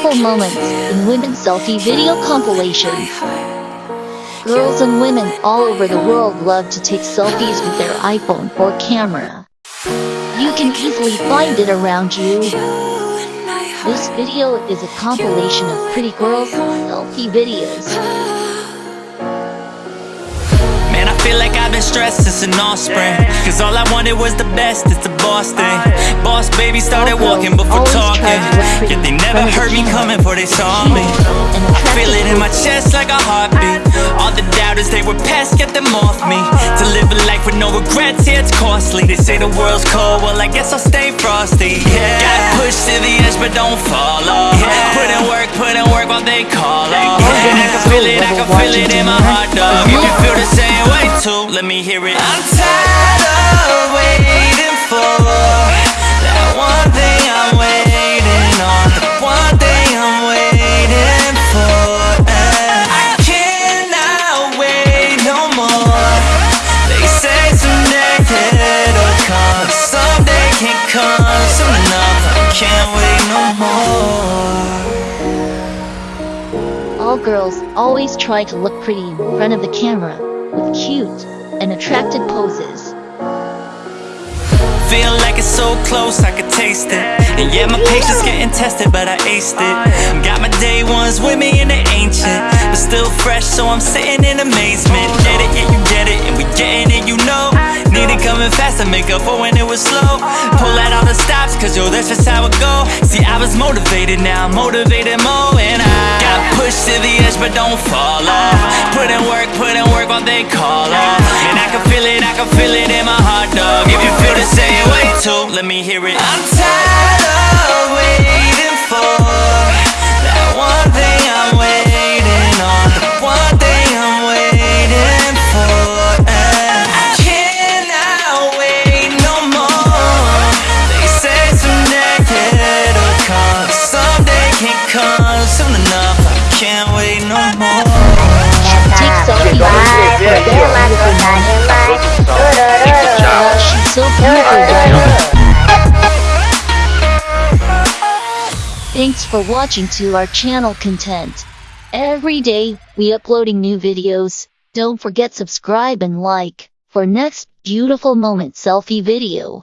beautiful moments in women's selfie video compilation. Girls and women all over the world love to take selfies with their iPhone or camera. You can easily find it around you. This video is a compilation of pretty girls' selfie videos. Man, I feel like I've been stressed since an offspring Cause all I wanted was the best, it's the boss thing Boss baby started walking before talking. Yet they never heard me coming before they saw me. I feel it in my chest like a heartbeat. All the doubters, they were past, get them off me. To live a life with no regrets, yeah, it's costly. They say the world's cold, well I guess I'll stay frosty. Yeah. Got pushed to the edge but don't fall off. Yeah. Put in work, put in work while they call off. And I can feel it, I can feel it in my heart, dog. If you feel the same way too, let me hear it. I'm tired of waiting can't wait no more. All girls always try to look pretty in front of the camera, with cute and attractive poses. Feel like it's so close, I could taste it. And yeah, my patience getting tested, but I aced it. Got my day ones with me and they ancient But still fresh, so I'm sitting in amazement. Get it, yeah, you get it, and we getting coming fast I make up for when it was slow. Pull out all the stops, cause yo, that's just how it go. See, I was motivated, now I'm motivated more. And I got pushed to the edge, but don't fall off. Put in work, put in work while they call off. And I can feel it, I can feel it in my heart, dog. If you feel the same way too, let me hear it. I'm tired can't wait no more Take selfie with She's so beautiful. Thanks for watching to our channel content. Every day, we uploading new videos. Don't forget subscribe and like for next beautiful moment selfie video.